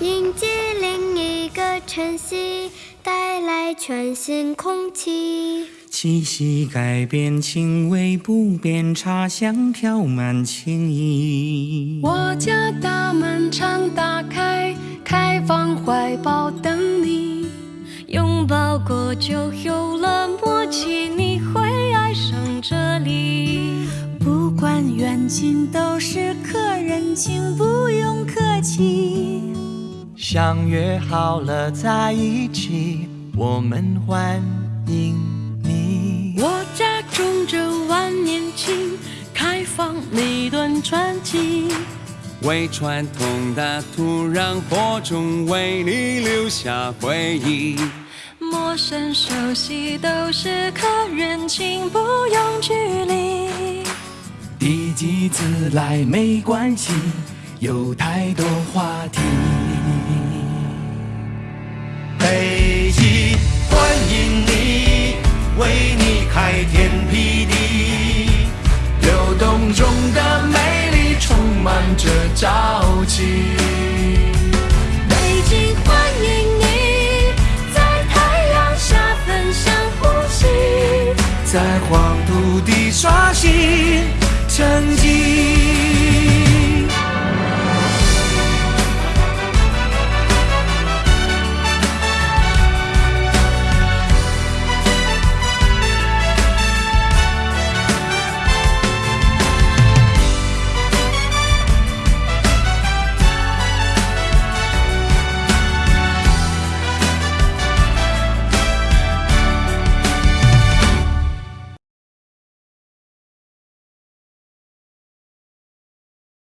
迎接另一个晨曦，带来全新空气。气息改变，情味不变，茶香飘满情意。我家大门常打开，开放怀抱等你。拥抱过就有了默契，你会这里。不管远近，都是客人，请不用客气。相约好了在一起，我们欢迎你。我家种着万年青，开放每段传奇。为传统的土壤播种，为你留下回忆。陌生熟悉都是客人，请你自来没关系，有太多话题。北京欢迎你，为你开天辟地。流动中的美丽，充满着朝气。北京欢迎你，在太阳下分享呼吸，在黄土地刷新。